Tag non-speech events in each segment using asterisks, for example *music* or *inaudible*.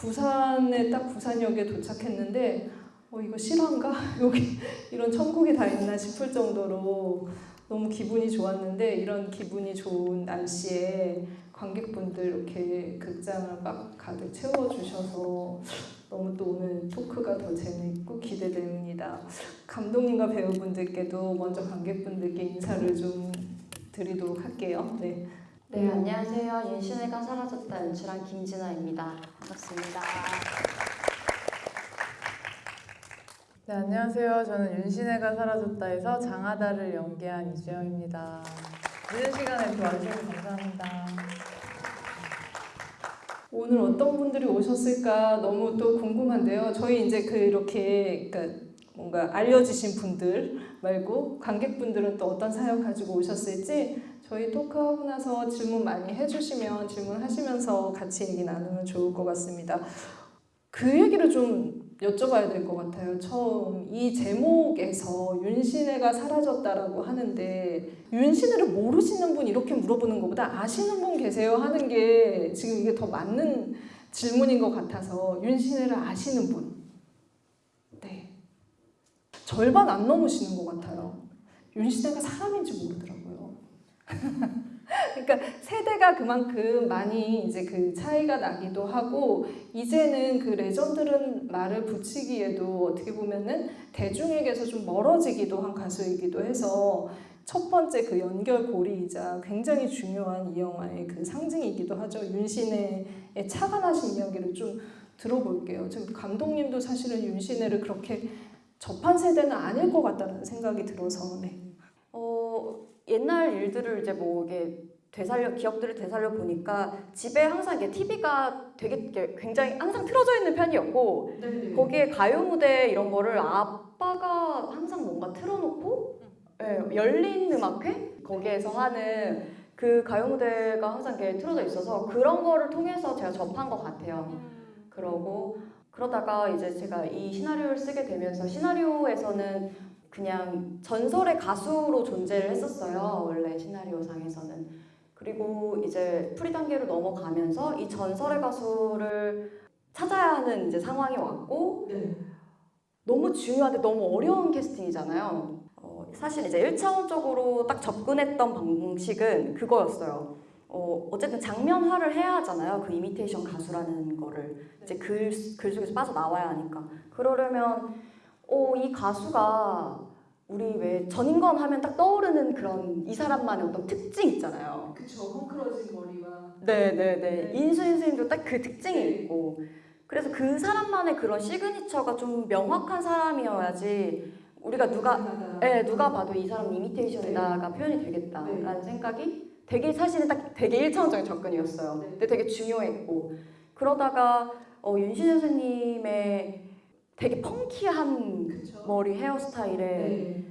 부산에 딱 부산역에 도착했는데 어 이거 실화인가? *laughs* 여기 이런 천국이 다 있나 싶을 정도로 너무 기분이 좋았는데 이런 기분이 좋은 날씨에 관객분들 이렇게 극장을 막 가득 채워주셔서 너무 또 오늘 토크가 더 재미있고 기대됩니다. 감독님과 배우분들께도 먼저 관객분들께 인사를 좀 드리도록 할게요. 네. 네, 안녕하세요. 윤신혜가 사라졌다 연출한 김진아입니다. 반갑습니다. 네, 안녕하세요. 저는 윤신혜가 사라졌다에서 장하다를 연기한 이주영입니다. 늦은 시간에 이렇게 와주셔서 감사합니다. 오늘 어떤 분들이 오셨을까 너무 또 궁금한데요. 저희 이제 그 이렇게 그러니까 뭔가 알려주신 분들 말고 관객분들은 또 어떤 사연 가지고 오셨을지 저희 토크하고 나서 질문 많이 해주시면 질문하시면서 같이 얘기 나누면 좋을 것 같습니다. 그 얘기를 좀 여쭤봐야 될 것 같아요. 처음 이 제목에서 윤신혜가 사라졌다라고 하는데 윤신혜를 모르시는 분 이렇게 물어보는 것보다 아시는 분 계세요 하는 게 지금 이게 더 맞는 질문인 것 같아서 윤신혜를 아시는 분. 네. 절반 안 넘으시는 것 같아요. 윤신혜가 사람인지 모르더라고요. *laughs* 그러니까 세대가 그만큼 많이 이제 그 차이가 나기도 하고 이제는 그 레전드는 말을 붙이기에도 어떻게 보면은 대중에게서 좀 멀어지기도 한 가수이기도 해서 첫 번째 그 연결고리이자 굉장히 중요한 이 영화의 그 상징이기도 하죠. 윤신혜의 차가 나신 이야기를 좀 들어볼게요. 지금 감독님도 사실은 윤신혜를 그렇게 접한 세대는 아닐 것 같다는 생각이 들어서 네. 어, 옛날 일들을 이제 뭐 이게 되살려 기억들을 되살려 보니까 집에 항상 이게 TV가 되게 이렇게 굉장히 항상 틀어져 있는 편이었고 거기에 가요 무대 이런 거를 아빠가 항상 뭔가 틀어놓고 예, 열린 음악회? 거기에서 하는 그 가요 무대가 항상 이렇게 틀어져 있어서 그런 거를 통해서 제가 접한 것 같아요. 그러고 그러다가 이제 제가 이 시나리오를 쓰게 되면서 시나리오에서는 그냥 전설의 가수로 존재를 했었어요. 원래 시나리오상에서는. 그리고 이제 pre 단계로 넘어가면서 이 전설의 가수를 찾아야 하는 이제 상황이 왔고 너무 중요한데 너무 어려운 캐스팅이잖아요. 어, 사실 이제 1차원적으로 딱 접근했던 방식은 그거였어요. 어, 어쨌든 장면화를 해야 하잖아요. 그 이미테이션 가수라는 거를 이제 글, 글 속에서 빠져나와야 하니까. 그러려면 어, 이 가수가 우리 왜 전인권 하면 딱 떠오르는 그런 이 사람만의 어떤 특징 있잖아요. 그쵸 헝클어진 머리와 네네 네. 인수인 선생님도 딱 그 특징이 네. 있고. 그래서 그 사람만의 그런 시그니처가 좀 명확한 사람이어야지 우리가 누가 네, 누가 봐도 이 사람 이미테이션이다가 표현이 되겠다라는 생각이 되게 사실은 딱 되게 일차원적인 접근이었어요. 네. 근데 되게 중요했고 그러다가 어, 윤신 선생님의 되게 펑키한 그쵸 머리 헤어스타일에 네.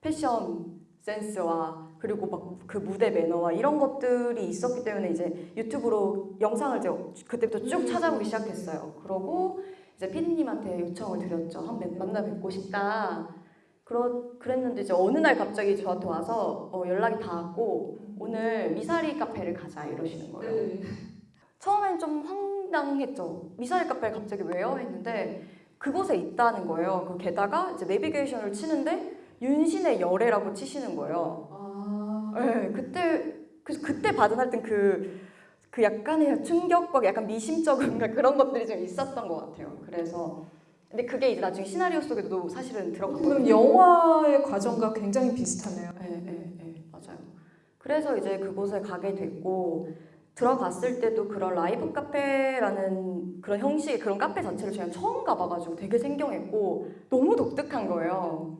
패션 센스와 그리고 막 그 무대 매너와 이런 것들이 있었기 때문에 이제 유튜브로 영상을 이제 그때부터 쭉 찾아보기 시작했어요. 그러고 이제 피디님한테 요청을 드렸죠. 한번 만나 뵙고 싶다. 그러, 그랬는데 이제 어느 날 갑자기 저한테 와서 어, 연락이 닿았고 오늘 미사리 카페를 가자 이러시는 거예요. 네. 처음엔 좀 황당했죠. 미사일 카페를 갑자기 왜요? 했는데 그곳에 있다는 거예요. 그 게다가 이제 내비게이션을 치는데 윤신의 열애라고 치시는 거예요. 아 네, 그때 그 그때 받은 하여튼 그, 그 약간의 충격과 약간 미심쩍은 그런 것들이 좀 있었던 것 같아요. 그래서 근데 그게 이제 나중에 시나리오 속에도 사실은 그럼 들어갔거든요. 영화의 과정과 굉장히 비슷하네요. 네, 네, 네, 맞아요. 그래서 이제 그곳에 가게 됐고 들어갔을 때도 그런 라이브 카페라는 그런 형식의 그런 카페 자체를 제가 처음 가봐가지고 되게 생경했고 너무 독특한 거예요.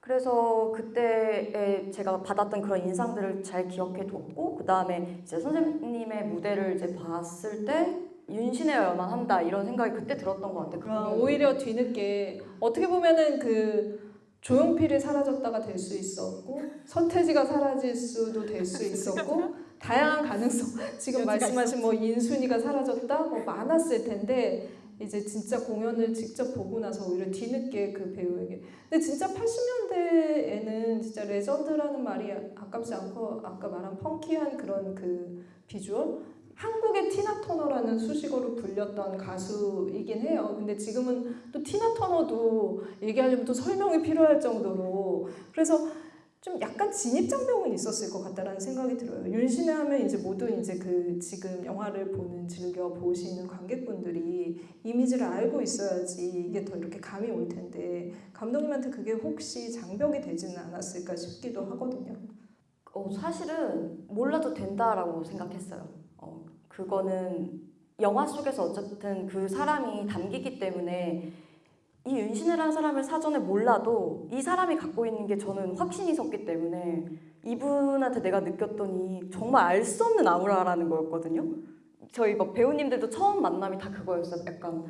그래서 그때에 제가 받았던 그런 인상들을 잘 기억해 뒀고 그 다음에 이제 선생님의 무대를 이제 봤을 때 윤신혜여야만 한다 이런 생각이 그때 들었던 것 같아요. 아, 그건 오히려 뒤늦게 어떻게 보면은 그 조용필이 사라졌다가 될 수 있었고 서태지가 사라질 수도 될 수 있었고 *laughs* 다양한 가능성. *laughs* 지금 말씀하신 뭐 인순이가 사라졌다? 뭐 많았을 텐데 이제 진짜 공연을 직접 보고 나서 오히려 뒤늦게 그 배우에게. 근데 진짜 80년대에는 진짜 레전드라는 말이 아깝지 않고 아까 말한 펑키한 그런 그 비주얼? 한국의 티나 터너라는 수식어로 불렸던 가수이긴 해요. 근데 지금은 또 티나 터너도 얘기하려면 또 설명이 필요할 정도로. 그래서 좀 약간 진입장벽은 있었을 것 같다라는 생각이 들어요. 윤신혜 하면 이제 모든 이제 그 지금 영화를 보는 즐겨 보시는 관객분들이 이미지를 알고 있어야지 이게 더 이렇게 감이 올 텐데 감독님한테 그게 혹시 장벽이 되지는 않았을까 싶기도 하거든요. 어, 사실은 몰라도 된다라고 생각했어요. 어, 그거는 영화 속에서 어쨌든 그 사람이 담기기 때문에 이 윤신혜라는 사람을 사전에 몰라도 이 사람이 갖고 있는 게 저는 확신이 섰기 때문에 이분한테 내가 느꼈더니 정말 알 수 없는 아우라라는 거였거든요. 저희 막 배우님들도 처음 만남이 다 그거였어요. 약간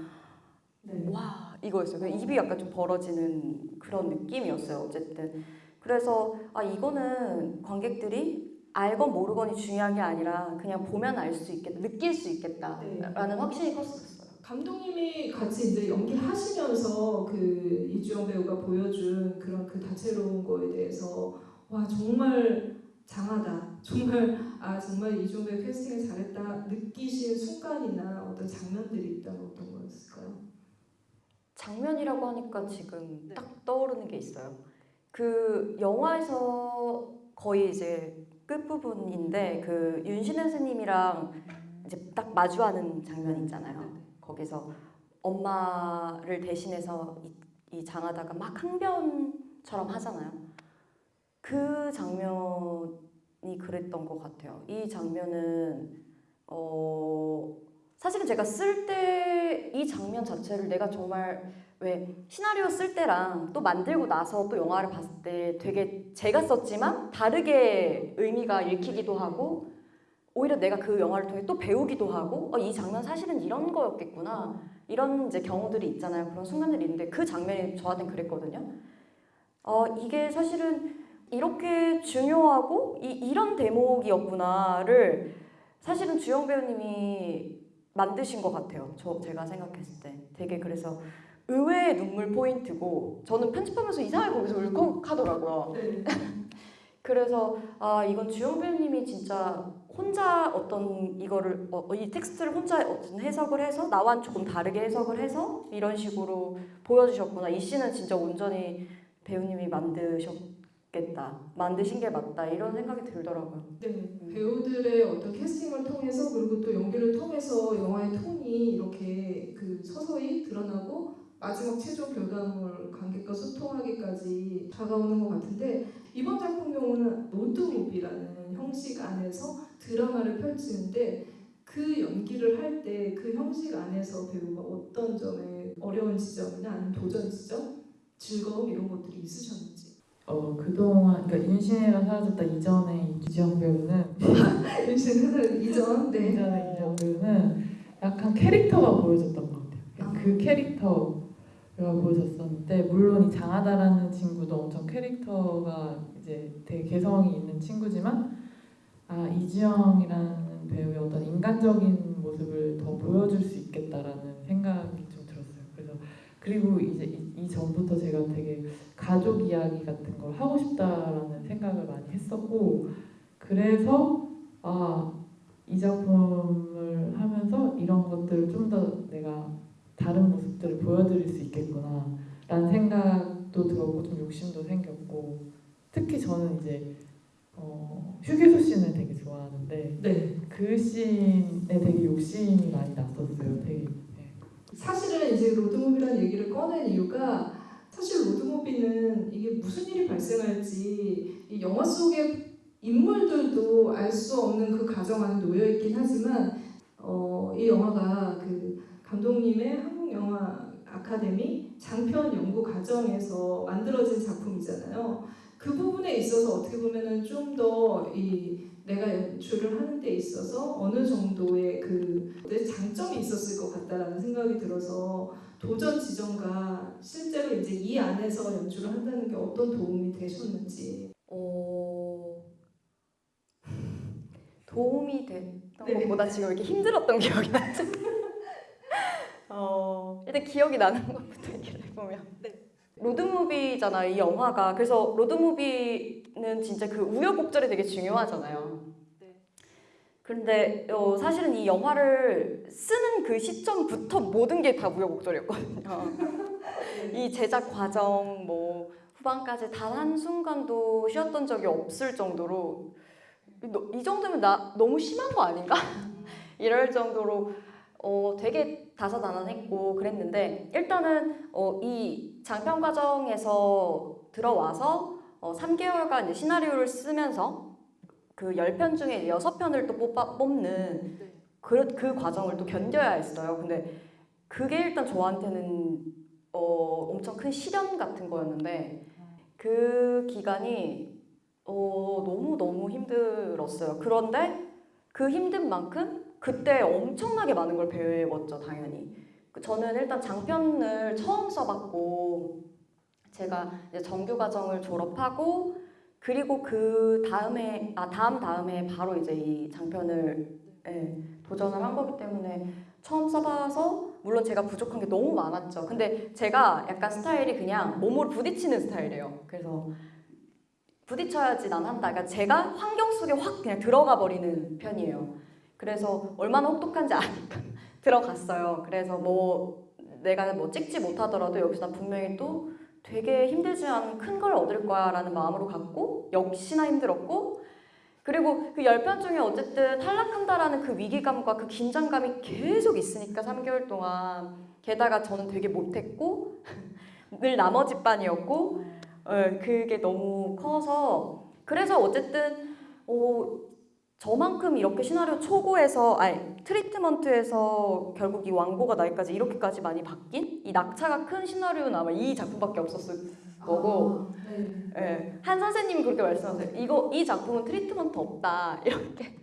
와 이거였어요. 입이 약간 좀 벌어지는 그런 느낌이었어요. 어쨌든 그래서 아 이거는 관객들이 알건 모르건이 중요한 게 아니라 그냥 보면 알 수 있겠다, 느낄 수 있겠다라는 확신이 컸었어요. 감독님이 같이 이제 연기하시면서 그 이주영 배우가 보여준 그런 그 다채로운 거에 대해서 와 정말 장하다 *laughs* 정말 아 정말 이주영 배우 캐스팅을 잘했다 느끼신 순간이나 어떤 장면들이 있다면 어떤 거였을까요? 장면이라고 하니까 지금 네. 딱 떠오르는 게 있어요. 그 영화에서 거의 이제 끝부분인데 그 윤신혜 선생님이랑 이제 딱 마주하는 장면이 있잖아요. 거기서 엄마를 대신해서 이, 이 장하다가 막 항변처럼 하잖아요. 그 장면이 그랬던 것 같아요. 이 장면은 어 사실은 제가 쓸 때 이 장면 자체를 내가 정말 왜 시나리오 쓸 때랑 또 만들고 나서 또 영화를 봤을 때 되게 제가 썼지만 다르게 의미가 읽히기도 하고 오히려 내가 그 영화를 통해 또 배우기도 하고 어, 이 장면 사실은 이런 거였겠구나. 이런 이제 경우들이 있잖아요. 그런 순간들이 있는데 그 장면이 저한테는 그랬거든요. 어, 이게 사실은 이렇게 중요하고 이, 이런 대목이었구나를 사실은 주영 배우님이 만드신 것 같아요. 저 제가 생각했을 때. 되게 그래서 의외의 눈물 포인트고 저는 편집하면서 이상하게 거기서 울컥하더라고요. 네. 그래서 아 이건 주영 배우님이 진짜 혼자 어떤 이거를 어, 이 텍스트를 혼자 어떤 해석을 해서 나와는 조금 다르게 해석을 해서 이런 식으로 보여주셨구나. 이 씬은 진짜 온전히 배우님이 만드셨겠다. 만드신 게 맞다. 이런 생각이 들더라고요. 네, 배우들의 어떤 캐스팅을 통해서 그리고 또 연기를 통해서 영화의 톤이 이렇게 그 서서히 드러나고 마지막 최종 결과물 관객과 소통하기까지 다가오는 것 같은데 이번 작품 경우는 로드무비라는 형식 안에서 드라마를 펼치는데 그 연기를 할 때 그 형식 안에서 배우가 어떤 점에 어려운 지점이나 아니면 도전 지점, 즐거움 이런 것들이 있으셨는지 어 그동안 그러니까 윤시내가 사라졌다 이전에 이주영 배우는 *laughs* 윤신 이전 네. 이전에 이주영 배우는 약간 캐릭터가 보여졌던 것 같아요. 아. 그 캐릭터 가 보여졌었는데 물론 이 장하다라는 친구도 엄청 캐릭터가 이제 되게 개성이 있는 친구지만 아 이주영이라는 배우의 어떤 인간적인 모습을 더 보여줄 수 있겠다라는 생각이 좀 들었어요. 그래서 그리고 이제 이, 이 전부터 제가 되게 가족 이야기 같은 걸 하고 싶다라는 생각을 많이 했었고 그래서 아 이 작품을 하면서 이런 것들을 좀 더 내가 다른 보여드릴 수 있겠구나 라는 생각도 들었고 좀 욕심도 생겼고 특히 저는 이제 어, 휴게소 씬을 되게 좋아하는데 네. 그 씬에 되게 욕심이 많이 났었어요 되게 네. 사실은 이제 로드무비라는 얘기를 꺼낸 이유가 사실 로드무비는 이게 무슨 일이 발생할지 이 영화 속의 인물들도 알 수 없는 그 가정 안에 놓여 있긴 하지만 어, 이 영화가 그 감독님의 한국 영화 아카데미 장편 연구 과정에서 만들어진 작품이잖아요. 그 부분에 있어서 어떻게 보면은 좀 더 이 내가 연출을 하는 데 있어서 어느 정도의 그 장점이 있었을 것 같다라는 생각이 들어서 도전 지점과 실제로 이제 이 안에서 연출을 한다는 게 어떤 도움이 되셨는지. 어... 도움이 됐던 네. 것보다 지금 이렇게 힘들었던 기억이 나죠. *laughs* 어, 일단 기억이 나는 *laughs* 것부터 얘기를 해보면 로드무비잖아 이 영화가 그래서 로드무비는 진짜 그 우여곡절이 되게 중요하잖아요. 근데 어, 사실은 이 영화를 쓰는 그 시점부터 모든 게 다 우여곡절이었거든요. *laughs* 이 제작 과정 뭐 후반까지 단 한 순간도 쉬었던 적이 없을 정도로 너- 이 정도면 나 너무 심한 거 아닌가? *laughs* 이럴 정도로 어, 되게 다사다난했고 그랬는데 일단은 어, 이 장편 과정에서 들어와서 어, 3개월간 이제 시나리오를 쓰면서 그 10편 중에 6편을 또 뽑아, 뽑는 그, 그 과정을 또 견뎌야 했어요. 근데 그게 일단 저한테는 어, 엄청 큰 시련 같은 거였는데 그 기간이 어, 너무너무 힘들었어요. 그런데 그 힘든 만큼 그때 엄청나게 많은 걸 배웠죠, 당연히. 그 저는 일단 장편을 처음 써봤고 제가 정규 과정을 졸업하고 그리고 그 다음에 아 다음 다음에 바로 이제 이 장편을 예, 도전을 한 거기 때문에 처음 써봐서 물론 제가 부족한 게 너무 많았죠. 근데 제가 약간 스타일이 그냥 몸으로 부딪히는 스타일이에요. 그래서 부딪혀야지 난 한다. 그러니까 제가 환경 속에 확 그냥 들어가 버리는 편이에요. 그래서 얼마나 혹독한지 아니까 *laughs* 들어갔어요. 그래서 뭐 내가 뭐 찍지 못하더라도 여기서 난 분명히 또 되게 힘들지만 큰걸 얻을 거야 라는 마음으로 갔고 역시나 힘들었고 그리고 그 열편 중에 어쨌든 탈락한다라는 그 위기감과 그 긴장감이 계속 있으니까 3개월 동안 게다가 저는 되게 못했고 *laughs* 늘 나머지 반이었고 어, 그게 너무 커서 그래서 어쨌든 어, 저만큼 이렇게 시나리오 초고에서 아니 트리트먼트에서 결국 이 완고가 나기까지 이렇게까지 많이 바뀐 이 낙차가 큰 시나리오는 아마 이 작품밖에 없었을 거고 예, 한 선생님이 그렇게 말씀하세요. 이거 이 작품은 트리트먼트 없다 *laughs* 이렇게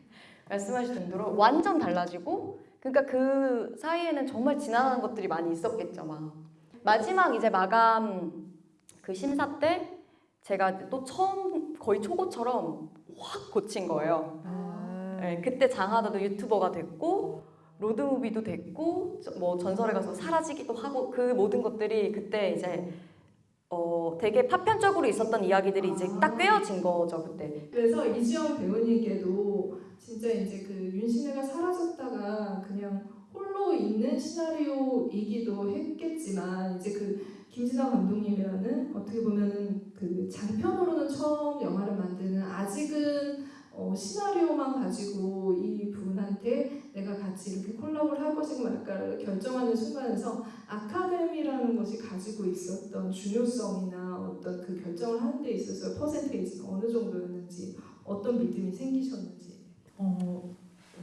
말씀하실 정도로 완전 달라지고 그러니까 그 사이에는 정말 지나가는 것들이 많이 있었겠죠. 막 마지막 이제 마감 그 심사 때 제가 또 처음 거의 초고처럼 확 고친 거예요. 예, 그때 장하다도 유튜버가 됐고 로드무비도 됐고 저- 뭐 전설의 가수 사라지기도 하고 그 모든 것들이 그때 이제 어 되게 파편적으로 있었던 이야기들이 이제 딱 꿰어진 거죠 그때. 그래서 이주영 배우님께도 진짜 이제 그 윤시내가 사라졌다가 그냥 홀로 있는 시나리오이기도 했겠지만 이제 그 김진아 감독님이라는 어떻게 보면은 그 장편으로는 처음 영화를 만드는 아직은 어, 시나리오만 가지고 이 분한테 내가 같이 이렇게 콜라보를 할 것인가 말까를 결정하는 순간에서 아카데미라는 것이 가지고 있었던 중요성이나 어떤 그 결정을 하는 데 있어서 퍼센테이지가 어느 정도였는지 어떤 믿음이 생기셨는지. 어,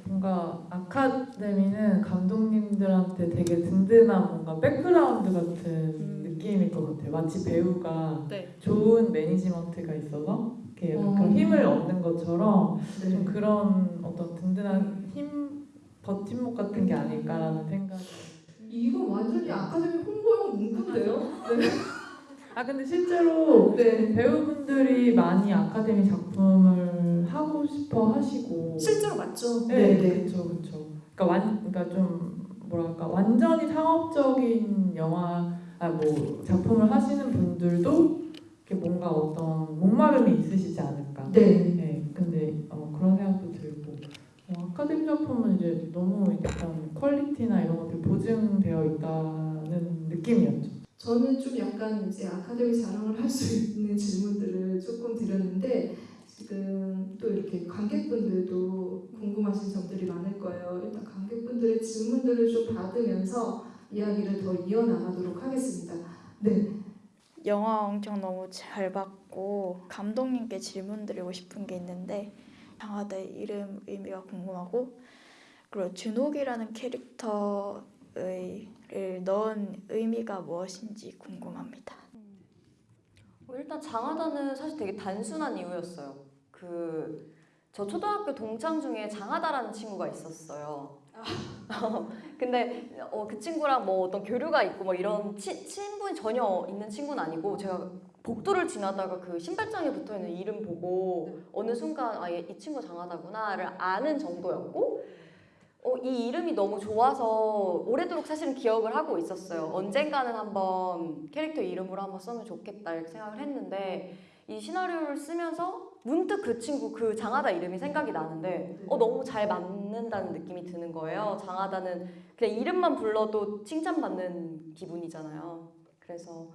뭔가 아카데미는 감독님들한테 되게 든든한 뭔가 백그라운드 같은 느낌일 것 같아요. 마치 배우가 네. 좋은 매니지먼트가 있어서 이렇게 어. 그런 힘을 얻는 것처럼 좀 네. 그런 어떤 든든한 힘 버팀목 같은 게 아닐까라는 생각이. 이건 완전히 아카데미 홍보용 문구인데요? 네. *laughs* 아 근데 실제로 네. 배우분들이 많이 아카데미 작품을 하고 싶어 하시고 실제로 맞죠? 네, 그렇죠, 그렇죠. 그러니까 완, 그러니까 좀 뭐랄까 완전히 상업적인 영화, 아뭐 작품을 하시는 분들도 이렇게 뭔가 어떤 목마름이 있으시지 않을까. 네. 네, 근데 어, 그런 생각도 들고 어, 아카데미 작품은 이제 너무 약간 퀄리티나 이런 것들이 보증되어 있다는 느낌이었죠. 저는 좀 약간 이제 아카데미 자랑을 할 수 있는 질문들을 조금 드렸는데 지금 또 이렇게 관객분들도 궁금하신 점들이 많을 거예요. 일단 관객분들의 질문들을 좀 받으면서 이야기를 더 이어나가도록 하겠습니다. 네. 영화 엄청 너무 잘 봤고 감독님께 질문 드리고 싶은 게 있는데 장하다의 이름 의미가 궁금하고 그리고 준옥이라는 캐릭터를 넣은 의미가 무엇인지 궁금합니다. 어, 일단 장하다는 사실 되게 단순한 이유였어요. 그 저 초등학교 동창 중에 장하다라는 친구가 있었어요. *laughs* 근데 어, 그 친구랑 뭐 어떤 교류가 있고 뭐 이런 치, 친분이 전혀 있는 친구는 아니고 제가 복도를 지나다가 그 신발장에 붙어 있는 이름 보고 어느 순간 아, 얘, 이 친구 장하다구나를 아는 정도였고 어, 이 이름이 너무 좋아서 오래도록 사실은 기억을 하고 있었어요. 언젠가는 한번 캐릭터 이름으로 한번 쓰면 좋겠다 이렇게 생각을 했는데 이 시나리오를 쓰면서 문득 그 친구 그 장하다 이름이 생각이 나는데 어 너무 잘 맞는 다는 느낌이 드는 거예요. 장하다는 그냥 이름만 불러도 칭찬받는 기분이잖아요. 그래서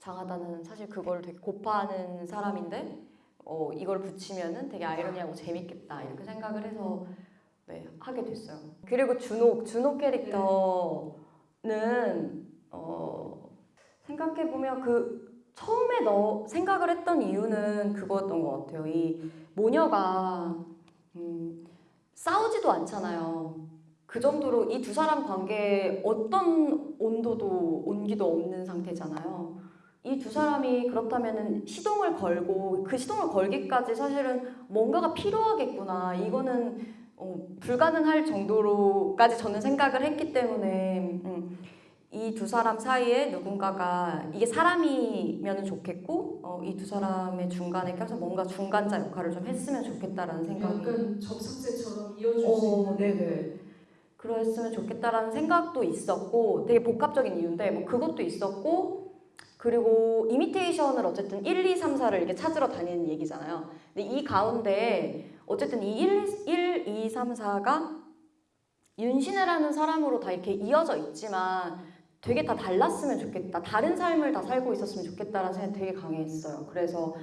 장하다는 사실 그걸 되게 고파하는 사람인데 어 이걸 붙이면은 되게 아이러니하고 재밌겠다 이렇게 생각을 해서 네, 하게 됐어요. 그리고 준옥, 준옥 캐릭터는 어, 생각해 보면 그 처음에 너 생각을 했던 이유는 그거였던 것 같아요. 이 모녀가 음, 싸우지도 않잖아요. 그 정도로 이 두 사람 관계에 어떤 온도도 온기도 없는 상태잖아요. 이 두 사람이 그렇다면은 시동을 걸고 그 시동을 걸기까지 사실은 뭔가가 필요하겠구나. 이거는 어, 불가능할 정도로까지 저는 생각을 했기 때문에 음, 이 두 사람 사이에 누군가가 이게 사람이면 좋겠고 어, 이 두 사람의 중간에 껴서 뭔가 중간자 역할을 좀 했으면 좋겠다라는 생각이 약간 접삭제처럼 이어줄 수 어, 있는 네네. 그랬으면 좋겠다라는 생각도 있었고 되게 복합적인 이유인데 뭐 그것도 있었고 그리고 이미테이션을 어쨌든 1, 2, 3, 4를 이렇게 찾으러 다니는 얘기잖아요. 근데 이 가운데 어쨌든 이 1, 1 2, 3, 4가 윤신혜라는 사람으로 다 이렇게 이어져 있지만 되게 다 달랐으면 좋겠다. 다른 삶을 다 살고 있었으면 좋겠다라는 생각이 되게 강했어요. 그래서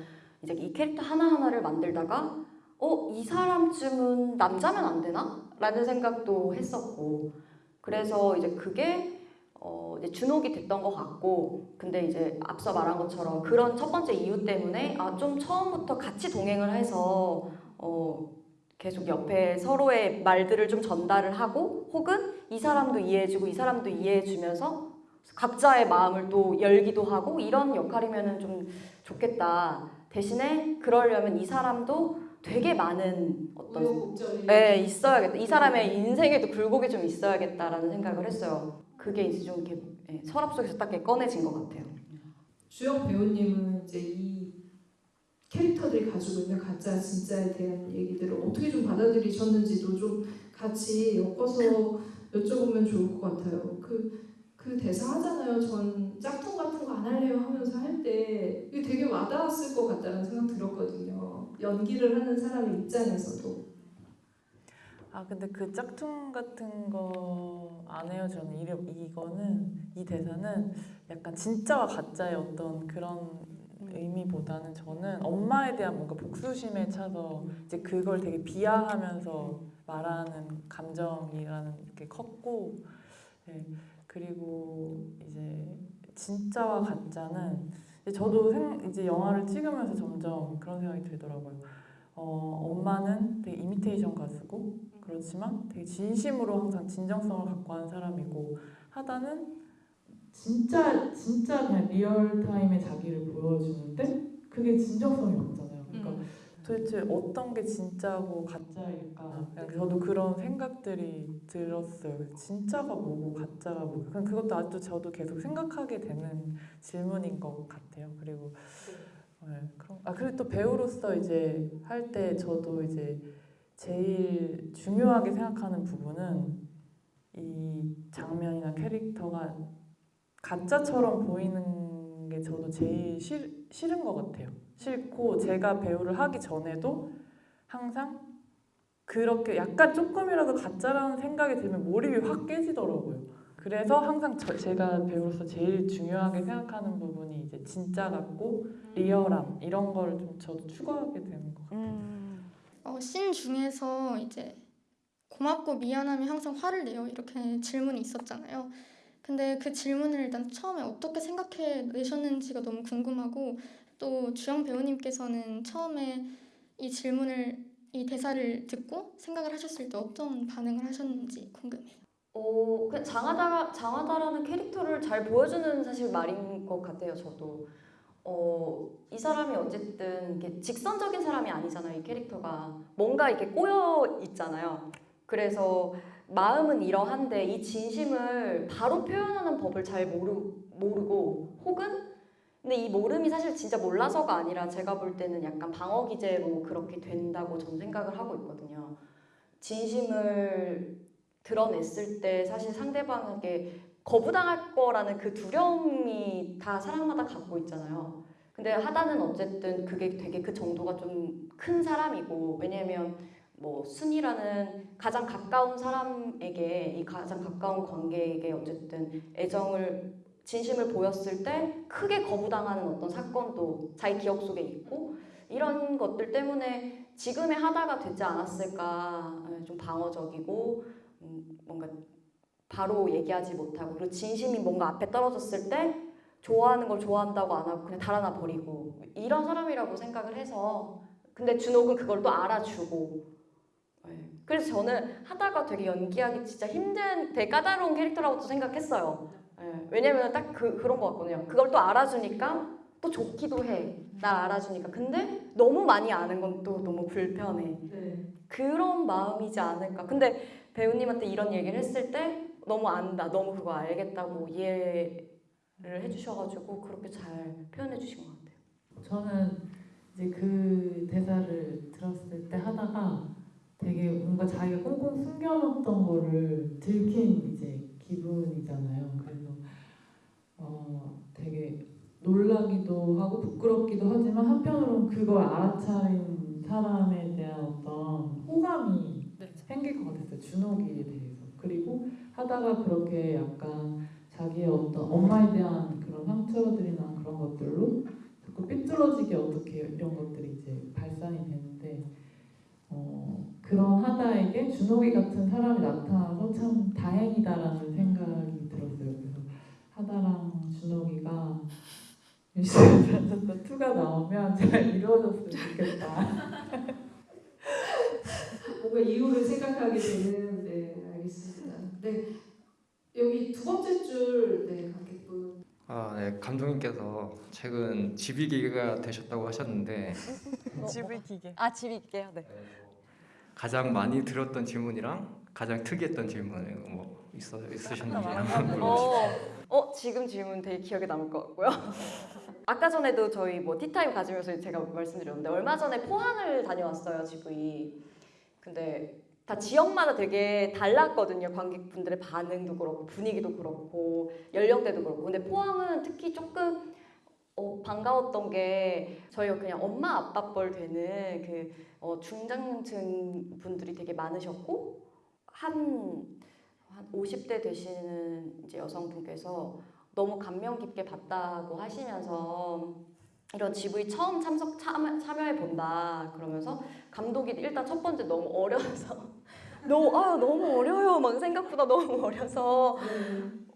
이제 이 캐릭터 하나하나를 만들다가 어, 이 사람쯤은 남자면 안 되나? 라는 생각도 했었고 그래서 이제 그게 어, 이제 준옥이 됐던 것 같고 근데 이제 앞서 말한 것처럼 그런 첫 번째 이유 때문에 아, 좀 처음부터 같이 동행을 해서 어, 계속 옆에 서로의 말들을 좀 전달을 하고 혹은 이 사람도 이해해주고 이 사람도 이해해주면서 각자의 마음을 또 열기도 하고 이런 역할이면 좀 좋겠다 대신에 그러려면 이 사람도 되게 많은 어떤 네, 있어야겠다. 이 사람의 인생에도 굴곡이 좀 있어야겠다라는 생각을 했어요. 그게 이제 좀 이렇게 예, 서랍 속에서 딱 꺼내진 것 같아요. 주영 배우님은 이제 이 캐릭터들이 가지고 있는 가짜 진짜에 대한 얘기들을 어떻게 좀 받아들이셨는지도 좀 같이 엮어서 여쭤보면 좋을 것 같아요. 그, 그 대사 하잖아요. 전 짝퉁 같은 거 안 할래요 하면서 할 때 이게 되게 와닿았을 것 같다는 생각 들었거든요. 연기를 하는 사람의 입장에서도. 아 근데 그 짝퉁 같은 거 안 해요 저는 이름 이거는 이 대사는 약간 진짜와 가짜의 어떤 그런 의미보다는 저는 엄마에 대한 뭔가 복수심에 차서 이제 그걸 되게 비하하면서 말하는 감정이라는 게 컸고 네, 그리고 이제 진짜와 가짜는 저도 생, 이제 영화를 찍으면서 점점 그런 생각이 들더라고요. 어, 엄마는 되게 이미테이션 가수고 그렇지만 되게 진심으로 항상 진정성을 갖고 하는 사람이고 하다는 진짜 진짜 그냥 real time의 자기를 보여주는데 그게 진정성이 없잖아요. 그러니까 도대체 어떤 게 진짜고 가짜일까? 그냥 저도 그런 생각들이 들었어요. 진짜가 뭐고 가짜가 뭐고 그냥 그것도 아직도 저도 계속 생각하게 되는 질문인 것 같아요. 그리고 네, 그런 아 그리고 또 배우로서 이제 할 때 저도 이제 제일 중요하게 생각하는 부분은 이 장면이나 캐릭터가 가짜처럼 보이는 게 저도 제일 싫, 싫은 것 같아요. 싫고 제가 배우를 하기 전에도 항상 그렇게 약간 조금이라도 가짜라는 생각이 들면 몰입이 확 깨지더라고요. 그래서 항상 저, 제가 배우로서 제일 중요하게 생각하는 부분이 이제 진짜 같고 리얼함 이런 거를 좀 저도 추구하게 되는 것 같아요. 어, 씬 중에서 이제 고맙고 미안하면 항상 화를 내요 이렇게 질문이 있었잖아요. 근데 그 질문을 일단 처음에 어떻게 생각해 내셨는지가 너무 궁금하고 또 주영 배우님께서는 처음에 이 질문을 이 대사를 듣고 생각을 하셨을 때 어떤 반응을 하셨는지 궁금해요. 어, 그 장하다 장하다라는 캐릭터를 잘 보여주는 사실 말인 것 같아요. 저도 어, 이 사람이 어쨌든 직선적인 사람이 아니잖아요. 이 캐릭터가 뭔가 이렇게 꼬여 있잖아요. 그래서 마음은 이러한데 이 진심을 바로 표현하는 법을 잘 모르, 모르고 혹은 근데 이 모름이 사실 진짜 몰라서가 아니라 제가 볼 때는 약간 방어 기제로 그렇게 된다고 저는 생각을 하고 있거든요. 진심을 드러냈을 때 사실 상대방에게 거부당할 거라는 그 두려움이 다 사람마다 갖고 있잖아요. 근데 하다는 어쨌든 그게 되게 그 정도가 좀 큰 사람이고 왜냐면 뭐 순이라는 가장 가까운 사람에게 이 가장 가까운 관계에게 어쨌든 애정을 진심을 보였을 때 크게 거부당하는 어떤 사건도 자기 기억 속에 있고 이런 것들 때문에 지금의 하다가 되지 않았을까 예, 좀 방어적이고 음, 뭔가 바로 얘기하지 못하고 그리고 진심이 뭔가 앞에 떨어졌을 때 좋아하는 걸 좋아한다고 안 하고 그냥 달아나 버리고 이런 사람이라고 생각을 해서 근데 준옥은 그걸 또 알아주고 예. 그래서 저는 하다가 되게 연기하기 진짜 힘든 되게 까다로운 캐릭터라고 또 생각했어요 예. 왜냐면 딱 그, 그런 것 같거든요 그걸 또 알아주니까 또 좋기도 해 날 알아주니까 근데 너무 많이 아는 건 또 너무 불편해 네. 그런 마음이지 않을까. 근데 배우님한테 이런 얘기를 했을 때 너무 안다, 너무 그거 알겠다고 이해를 해주셔가지고 그렇게 잘 표현해 주신 것 같아요. 저는 이제 그 대사를 들었을 때 하다가 되게 뭔가 자기가 꽁꽁 숨겨놓던 거를 들킨 이제 기분이잖아요. 그래서 어 되게 놀라기도 하고 부끄럽기도 하지만 한편으로는 그걸 알아차린 사람에 대한 어떤 호감이 생길 것 같았어요. 준옥이에 대해서. 그리고 하다가 그렇게 약간 자기의 어떤 엄마에 대한 그런 상처들이나 그런 것들로 자꾸 삐뚤어지게 어떻게 이런 것들이 이제 발산이 되는데 어, 그런 하다에게 준옥이 같은 사람이 나타나서 참 다행이다라는 생각이 들었어요. 그래서 하다랑 준옥이가 유시한테 *laughs* 투가 나오면 잘 이루어졌으면 좋겠다. *laughs* 뭔가 이유를 생각하게 되는 네 알겠습니다. 네 여기 두 번째 줄 네 관객분 아, 네. 감독님께서 최근 집이기가 되셨다고 하셨는데 *laughs* 집을 기계. 아, 집이 있게요. 네. 가장 많이 들었던 질문이랑 가장 특이했던 질문 뭐 있어 있으셨는지 한번 물어보시죠. 어, 어, 지금 질문 되게 기억에 남을 것 같고요. *laughs* 아까 전에도 저희 뭐 티타임 가지면서 제가 말씀드렸는데 얼마 전에 포항을 다녀왔어요, 집이. 근데 다 지역마다 되게 달랐거든요. 관객분들의 반응도 그렇고 분위기도 그렇고 연령대도 그렇고. 근데 포항은 특히 조금 어, 반가웠던 게 저희가 그냥 엄마 아빠 뻘 되는 그 어, 중장년층 분들이 되게 많으셨고 한, 한 50대 되시는 이제 여성분께서 너무 감명 깊게 봤다고 하시면서 이런 GV 처음 참석 참여, 참여해 본다 그러면서 감독이 일단 첫 번째 너무 어려서 *laughs* 너무 아 너무 어려요. 막 생각보다 너무 어려서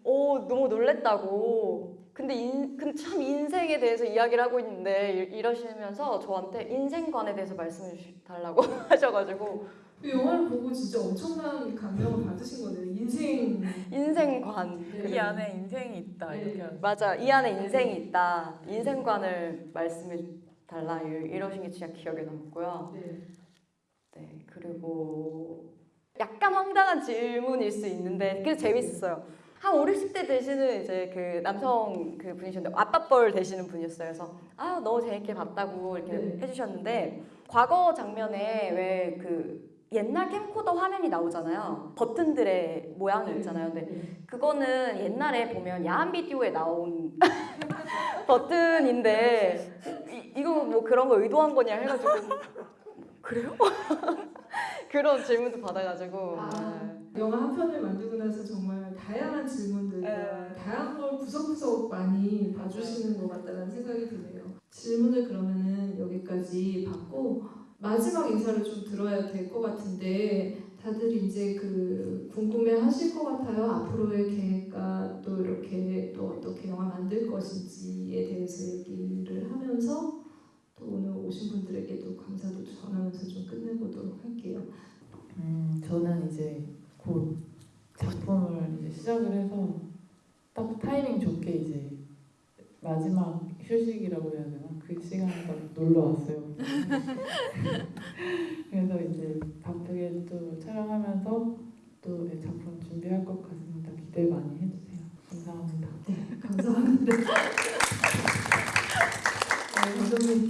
오 너무 놀랬다고 근데 인, 근데 참 인생에 대해서 이야기를 하고 있는데 이- 이러시면서 저한테 인생관에 대해서 말씀해 주- 달라고 *laughs* 하셔가지고. 그 영화를 보고 진짜 엄청난 감명을 받으신 거네요. 인생. 인생관. 이 안에 인생이 있다 이렇게 하죠. 맞아 이 안에 인생이 있다. 인생관을 말씀해 달라 이- 이러신 게 진짜 기억에 남고요. 네. 네 그리고 약간 황당한 질문일 수 있는데 그래도 재밌었어요 한 5, 60대 되시는 이제 그 남성 그 분이셨는데 아빠뻘 되시는 분이었어요 그래서 아 너무 재밌게 봤다고 이렇게 네. 해주셨는데 과거 장면에 왜 그 옛날 캠코더 화면이 나오잖아요 버튼들의 모양이 있잖아요 근데 네. 그거는 옛날에 보면 야한 비디오에 나온 *laughs* 버튼인데 이, 이거 뭐 그런 거 의도한 거냐 해가지고 *laughs* 그래요? *laughs* 그런 질문도 받아가지고 아, 영화 한 편을 만들고 나서 정말 다양한 질문들과 네. 다양한 걸 구석구석 많이 봐주시는 것 같다는 생각이 드네요. 질문을 그러면은 여기까지 받고 마지막 인사를 좀 들어야 될 것 같은데 다들 이제 그 궁금해 하실 것 같아요. 앞으로의 계획과 또 이렇게 또 어떻게 영화 만들 것인지에 대해서 얘기를 하면서 또 오늘 오신 분들에게도 감사도 전하면서 좀 끝내보도록 할게요. 음, 저는 이제 곧 작품을 이제 시작을 해서 딱 타이밍 좋게 이제 마지막 휴식이라고 해야 되나 그 시간에 딱 놀러 왔어요. *laughs* 그래서 이제 바쁘게 또 촬영하면서 또 네, 작품 준비할 것 같습니다. 기대 많이 해주세요. 감사합니다. 네, 감사합니다. 네, 감독님.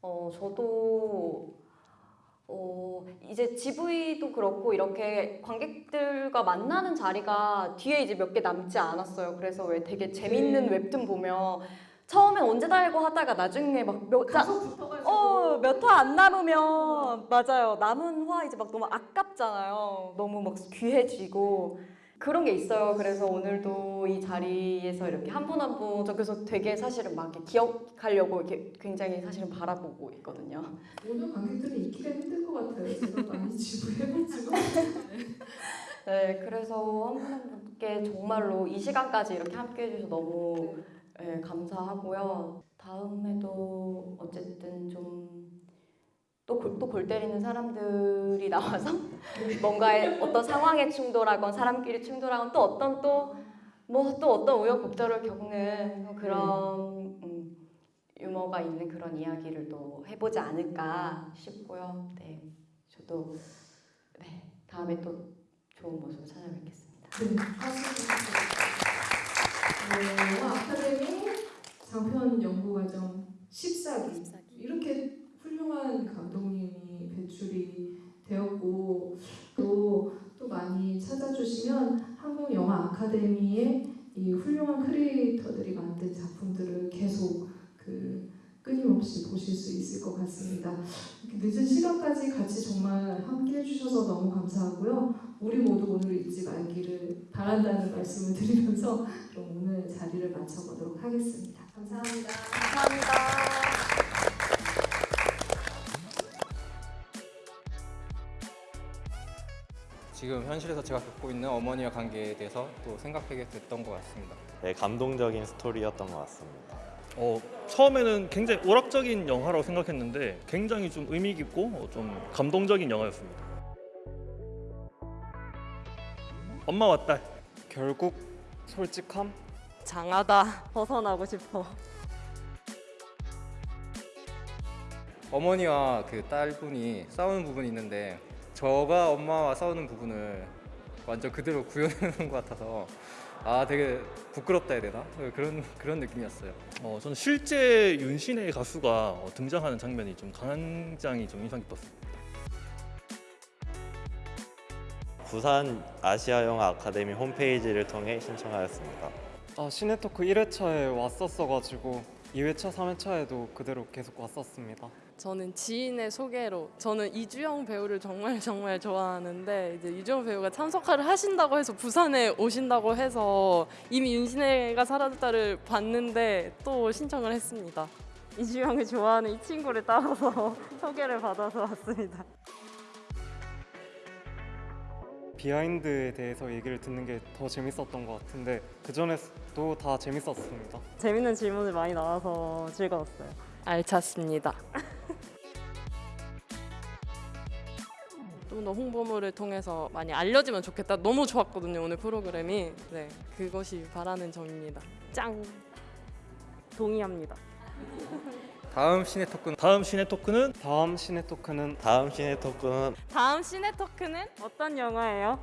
어 저도 어, 이제 GV도 그렇고 이렇게 관객들과 만나는 자리가 뒤에 이제 몇 개 남지 않았어요. 그래서 왜 되게 재밌는 웹툰 보면 처음엔 언제 달고 하다가 나중에 막몇 어, 몇화안 남으면 맞아요. 남은 화 이제 막 너무 아깝잖아요. 너무 막 귀해지고 그런 게 있어요. 그래서 오늘도 이 자리에서 이렇게 한 분 한 분 저 그래서 되게 사실은 막 이렇게 기억하려고 이렇게 굉장히 사실은 바라보고 있거든요. 오늘 관객들은 있기가 힘들 것 같아요. 제가 많이 지불해가지고. *laughs* 네, 그래서 한 분 한 분께 정말로 이 시간까지 이렇게 함께 해 주셔서 너무 네, 감사하고요. 다음에도 어쨌든 좀 또골또골 때리는 사람들이 나와서 *laughs* 뭔가의 어떤 상황에 충돌하건 사람끼리 충돌하건 또 어떤 또 뭐 또 어떤 우여곡절을 겪는 그런 음, 유머가 있는 그런 이야기를 또 해보지 않을까 싶고요. 네, 저도 네 다음에 또 좋은 모습 찾아뵙겠습니다. 네, 네, 영화 아카데미 장편 연구과정 14기 이렇게 훌륭한 감독님이 배출이 되었고 또, 또 많이 찾아주시면 한국 영화 아카데미의 이 훌륭한 크리에이터들이 만든 작품들을 계속 그 끊임없이 보실 수 있을 것 같습니다. 늦은 시간까지 같이 정말 함께 해주셔서 너무 감사하고요. 우리 모두 오늘 잊지 말기를 바란다는 말씀을 드리면서 그럼 오늘 자리를 마쳐보도록 하겠습니다. 감사합니다. 감사합니다. 지금 현실에서 제가 겪고 있는 어머니와 관계에 대해서 또 생각하게 됐던 것 같습니다. 네, 감동적인 스토리였던 것 같습니다. 어, 처음에는 굉장히 오락적인 영화라고 생각했는데 굉장히 좀 의미 깊고 어, 좀 감동적인 영화였습니다. 엄마와 딸 결국 솔직함? 장하다 *laughs* 벗어나고 싶어. 어머니와 그 딸분이 싸우는 부분이 있는데 저가 엄마와 싸우는 부분을 완전 그대로 구현해놓은 것 같아서 아 되게 부끄럽다 해야 되나 그런 그런 느낌이었어요. 어, 저는 실제 윤신의 가수가 어, 등장하는 장면이 좀 강장이 좀 인상 깊었습니다. 부산 아시아 영화 아카데미 홈페이지를 통해 신청하였습니다. 아 시네토크 1회차에 왔었어가지고 2회차, 3회차에도 그대로 계속 왔었습니다. 저는 지인의 소개로 저는 이주영 배우를 정말 정말 좋아하는데 이제 이주영 배우가 참석을 하신다고 해서 부산에 오신다고 해서 이미 윤신혜가 사라졌다를 봤는데 또 신청을 했습니다. 이주영을 좋아하는 이 친구를 따라서 *laughs* 소개를 받아서 왔습니다. 비하인드에 대해서 얘기를 듣는 게 더 재밌었던 것 같은데 그 전에도 다 재밌었습니다. 재밌는 질문을 많이 나와서 즐거웠어요. 알찼습니다. *laughs* 좀 더 홍보물을 통해서 많이 알려지면 좋겠다. 너무 좋았거든요 오늘 프로그램이. 네, 그것이 바라는 점입니다. 짱. 동의합니다. 다음 시네 토크는 다음 시네 토크는 다음 시네토크는 다음 시네 토크는 다음 시네 토크는 어떤 영화예요?